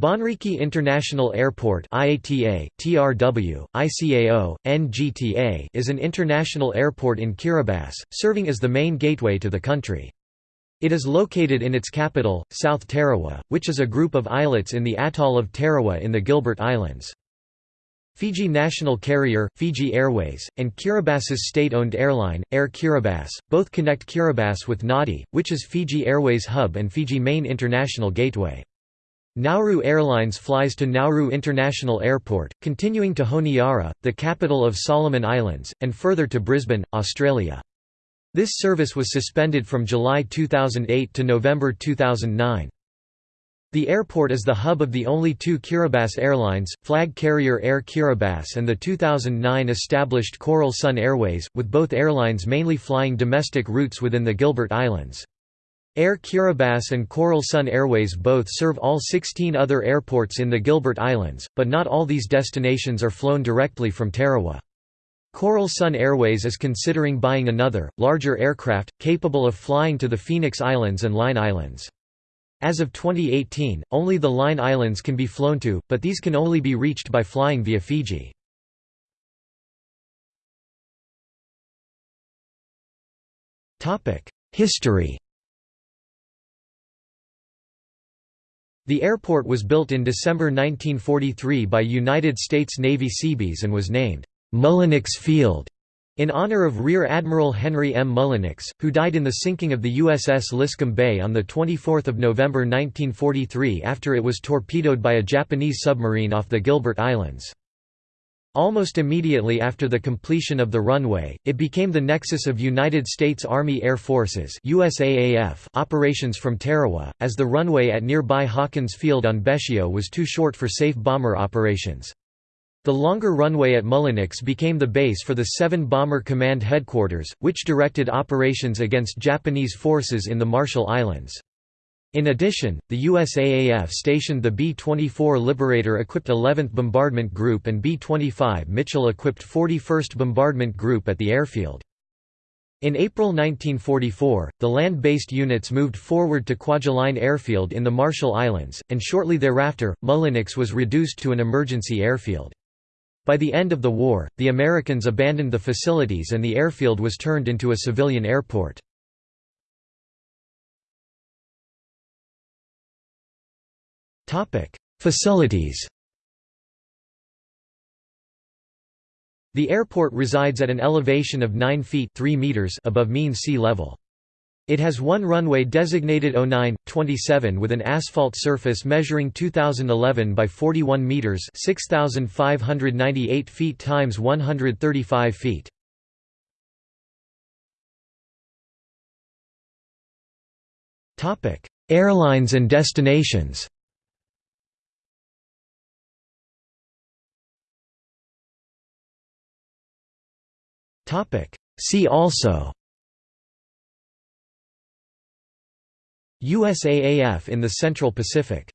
Bonriki International Airport IATA, TRW, ICAO, NGTA is an international airport in Kiribati, serving as the main gateway to the country. It is located in its capital, South Tarawa, which is a group of islets in the atoll of Tarawa in the Gilbert Islands. Fiji national carrier, Fiji Airways, and Kiribati's state-owned airline, Air Kiribati, both connect Kiribati with Nadi, which is Fiji Airways hub and Fiji main international gateway. Nauru Airlines flies to Nauru International Airport, continuing to Honiara, the capital of Solomon Islands, and further to Brisbane, Australia. This service was suspended from July 2008 to November 2009. The airport is the hub of the only two Kiribati airlines, flag carrier Air Kiribati and the 2009 established Coral Sun Airways, with both airlines mainly flying domestic routes within the Gilbert Islands. Air Kiribati and Coral Sun Airways both serve all 16 other airports in the Gilbert Islands, but not all these destinations are flown directly from Tarawa. Coral Sun Airways is considering buying another, larger aircraft, capable of flying to the Phoenix Islands and Line Islands. As of 2018, only the Line Islands can be flown to, but these can only be reached by flying via Fiji. History The airport was built in December 1943 by United States Navy Seabees and was named Mullinix Field in honor of Rear Admiral Henry M. Mullinix, who died in the sinking of the USS Liscombe Bay on 24 November 1943 after it was torpedoed by a Japanese submarine off the Gilbert Islands. Almost immediately after the completion of the runway, it became the nexus of United States Army Air Forces USAAF operations from Tarawa, as the runway at nearby Hawkins Field on Betio was too short for safe bomber operations. The longer runway at Mullinix became the base for the 7 Bomber Command Headquarters, which directed operations against Japanese forces in the Marshall Islands. In addition, the USAAF stationed the B-24 Liberator-equipped 11th Bombardment Group and B-25 Mitchell-equipped 41st Bombardment Group at the airfield. In April 1944, the land-based units moved forward to Kwajalein Airfield in the Marshall Islands, and shortly thereafter, Mullinix was reduced to an emergency airfield. By the end of the war, the Americans abandoned the facilities and the airfield was turned into a civilian airport. Facilities The airport resides at an elevation of 9 feet 3 meters above mean sea level. It has one runway designated 09-27 with an asphalt surface measuring 2011 by 41 meters, 6598 feet times 135 feet. Topic: Airlines and destinations. See also USAAF in the Central Pacific